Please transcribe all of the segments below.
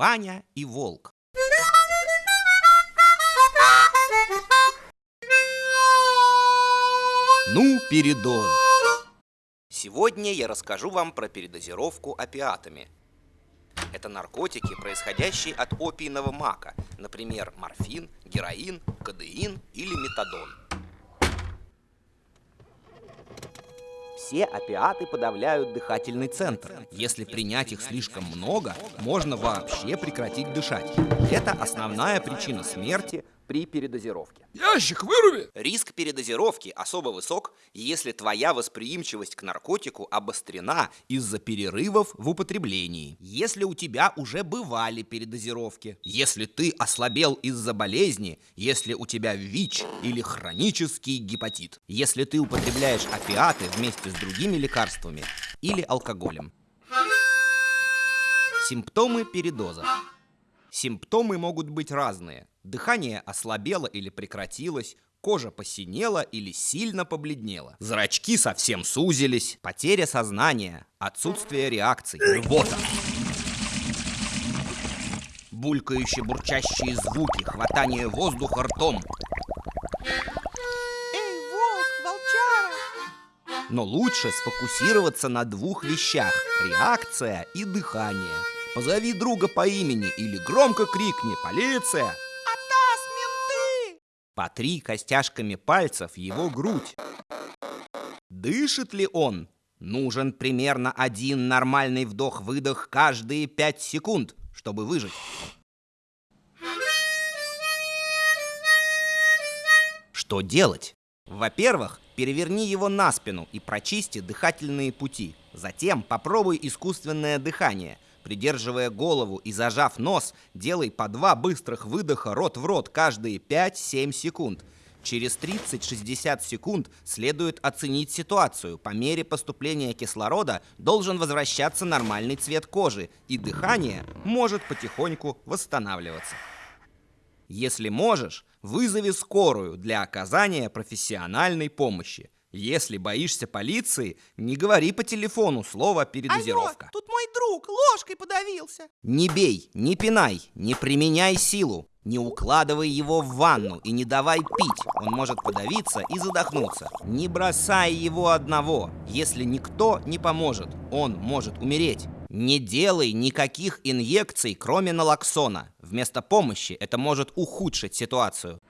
Ваня и волк. Ну, передоз. Сегодня я расскажу вам про передозировку опиатами. Это наркотики, происходящие от опийного мака, например, морфин, героин, кадеин или метадон. Все опиаты подавляют дыхательный центр. Если принять их слишком много, можно вообще прекратить дышать. Это основная причина смерти при передозировке. Ящик выруби! Риск передозировки особо высок, если твоя восприимчивость к наркотику обострена из-за перерывов в употреблении. Если у тебя уже бывали передозировки, если ты ослабел из-за болезни, если у тебя ВИЧ или хронический гепатит, если ты употребляешь опиаты вместе с другими лекарствами или алкоголем. Симптомы передоза. Симптомы могут быть разные. Дыхание ослабело или прекратилось, кожа посинела или сильно побледнела. Зрачки совсем сузились, потеря сознания, отсутствие реакций, рвота. Булькающие бурчащие звуки, хватание воздуха ртом. Эй, волк, волчара! Но лучше сфокусироваться на двух вещах – реакция и дыхание. Позови друга по имени или громко крикни «Полиция!» Менты! Потри костяшками пальцев его грудь. Дышит ли он? Нужен примерно один нормальный вдох-выдох каждые пять секунд, чтобы выжить. Что делать? Во-первых, переверни его на спину и прочисти дыхательные пути. Затем попробуй искусственное дыхание. Придерживая голову и зажав нос, делай по два быстрых выдоха рот в рот каждые 5-7 секунд. Через 30-60 секунд следует оценить ситуацию. По мере поступления кислорода должен возвращаться нормальный цвет кожи, и дыхание может потихоньку восстанавливаться. Если можешь, вызови скорую для оказания профессиональной помощи. Если боишься полиции, не говори по телефону слово «передозировка». Алло, тут мой друг ложкой подавился. Не бей, не пинай, не применяй силу. Не укладывай его в ванну и не давай пить. Он может подавиться и задохнуться. Не бросай его одного. Если никто не поможет, он может умереть. Не делай никаких инъекций, кроме налоксона. Вместо помощи это может ухудшить ситуацию.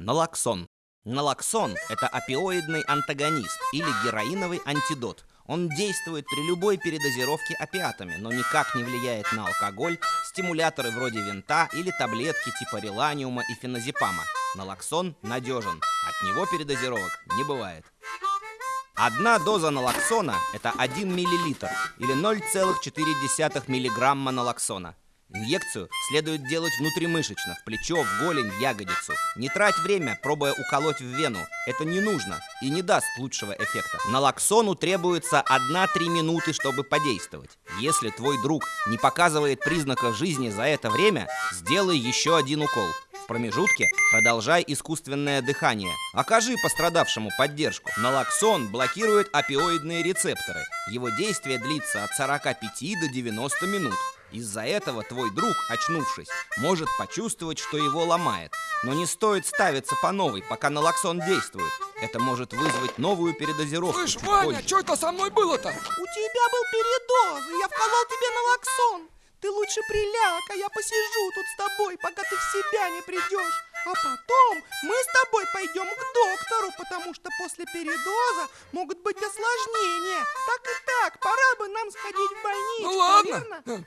Налоксон. Налоксон – это опиоидный антагонист или героиновый антидот. Он действует при любой передозировке опиатами, но никак не влияет на алкоголь, стимуляторы вроде винта или таблетки типа реланиума и феназепама. Налоксон надежен, от него передозировок не бывает. Одна доза налоксона – это 1 мл или 0,4 мг налоксона. Инъекцию следует делать внутримышечно, в плечо, в голень, в ягодицу. Не трать время, пробуя уколоть в вену. Это не нужно и не даст лучшего эффекта. Налоксону требуется 1-3 минуты, чтобы подействовать. Если твой друг не показывает признаков жизни за это время, сделай еще один укол. В промежутке продолжай искусственное дыхание. Окажи пострадавшему поддержку. Налоксон блокирует опиоидные рецепторы. Его действие длится от 45 до 90 минут. Из-за этого твой друг, очнувшись, может почувствовать, что его ломает. Но не стоит ставиться по новой, пока налоксон действует. Это может вызвать новую передозировку. Слышь, Ваня, что это со мной было-то? У тебя был передоз, и я вколол тебе налоксон. Ты лучше приляг, а я посижу тут с тобой, пока ты в себя не придешь. А потом мы с тобой пойдем к доктору, потому что после передоза могут быть осложнения. Так и так, пора бы нам сходить в больницу, Ну ладно. Верно?